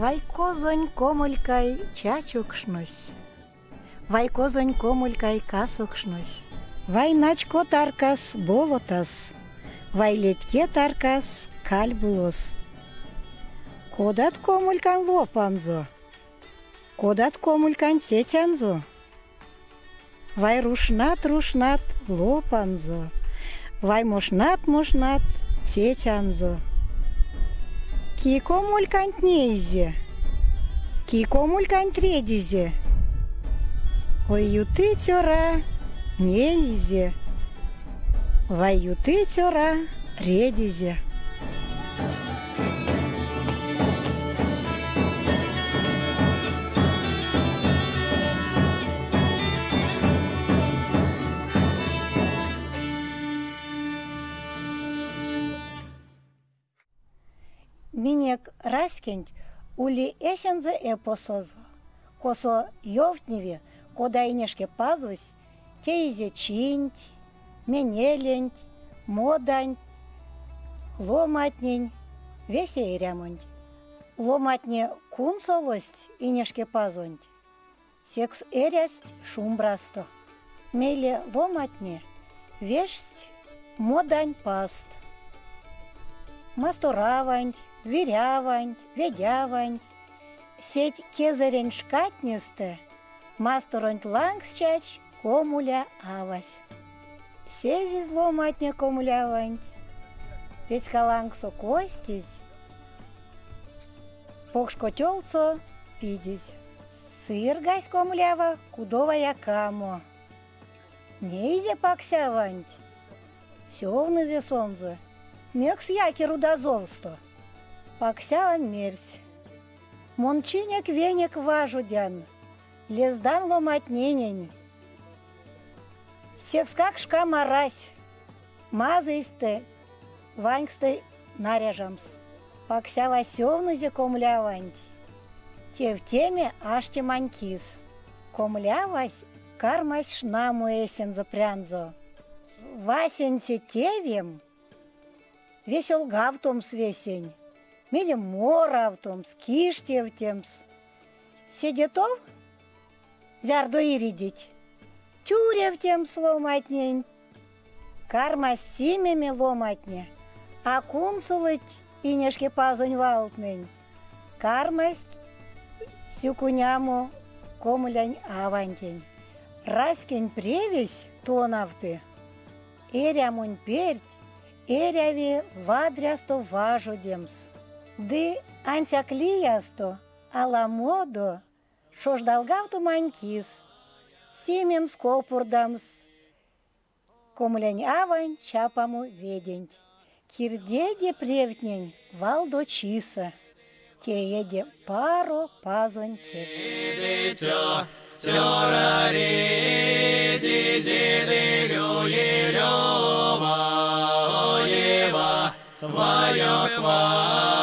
Вай козонь комулькай чачукшнусь. Вай козонь комулькай касукшнусь. Вай начко таркас болотас. Вай летке таркас кальбулос. Кодат комулькан лопанзо. Кодат комулькан сетянзо. Вай рушнат рушнат лопанзо. Вай мошнат мошнат сетянзо. Кико мулькант нейзе. Кико мулькант редизе. Ой, юты тёра нейзе. Вай юты тёра редизе. Минек раскинь ули эсензе эпосозо. Косо йовтневе, кода инешке пазусь, тейзе чинть, менелень, модань, ломатнень, весе ирямонь. Ломатне кун солость инешке пазонь. Секс эрясть шумбрасто. Меле ломатне весть модань паст. Масторавань, вирявань, ведявань. Сеть кезарень шкатнесте, масторонь лангсчач, комуля авась. Сези зломатня комулявань, ведь халангсо костись, покшкотелцо пидись. Сыр гась комулява, кудовая камо. Нейзе паксявань, сёвнызе сонзе, мекс яки рудозовсто. Пакся мерсь. Мончиняк веник важудян, лездан ломать ненень. Секскак шка марась, мазысты, ваньксты наряжамс. Пакся васевнызе комляванть. Те в теме аште манькис. Комлявась кармась шнаму эсен запрянзо. Васенте тевем, весел гавтом свесень. Мели моравтом, скиштевтемс. Седетов? Зярдо иридить. Тюревтем сломатнень. Карма симеми ломатне. А кунсулыть инешке пазонь валтнень. Кармасть сюкуняму комулянь авантень. Раскень превесь тонавты. Эрямунь перть, эряви вадрясто важудемс. Ды антяклиясто, аламодо, шождалгавту манькис, семем скопурдамс, комлянь авань чапаму ведень. Кирдеде превтнень валдо чиса, те еде паро пазонь тек. Вая